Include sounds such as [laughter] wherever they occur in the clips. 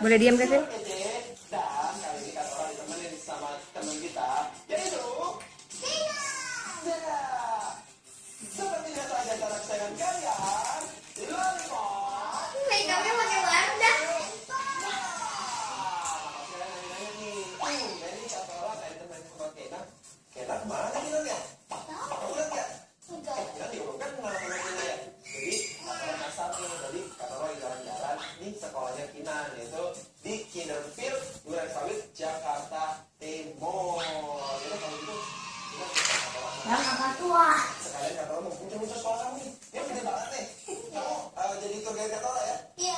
Boleh diam Seperti biasa kesayangan kalian yaitu di Kinderfield Duren Sawit Jakarta Timur. Jadi kalau gitu Yang kakak tua. sekalian kata mau muncul-muncul sekolah kamu nih. Ya gede banget nih. [laughs] Kamu eh, jadi tour guide kata ya? Iya.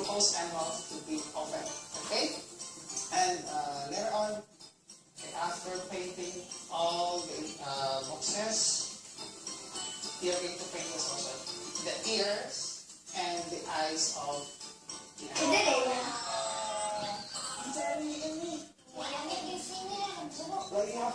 glucose and milk to be open. Okay? And uh, later on, after painting all the uh, boxes, we are going to paint this also. The ears and the eyes of the animal. What do you have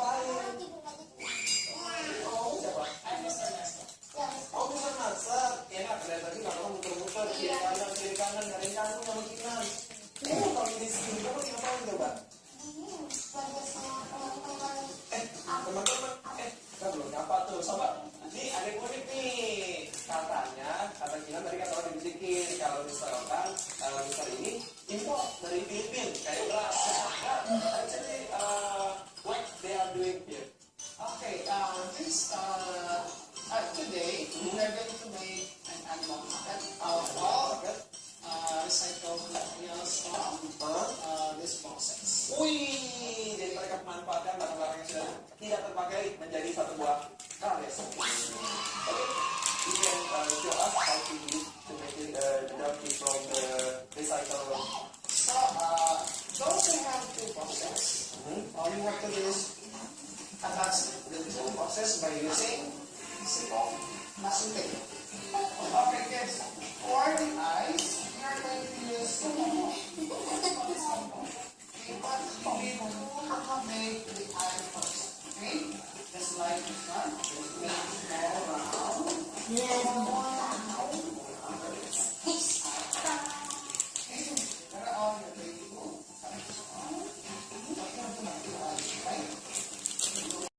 Okay, uh, this, uh, uh, today, we are going to make an animal puppet out of uh, recycled materials from uh, these boxes. Wih, jadi mereka memanfaatkan barang-barang yang sudah tidak terpakai menjadi satu buah karya. Oke, you can uh, show us how to use to make it uh, donkey from the recycle. So, uh, those who have two boxes, Hmm? all you have to do is masking tape. Okay, kids, for the eyes, we are going to use but we make the eye first. Okay? Just like this one, make it all round. Yes.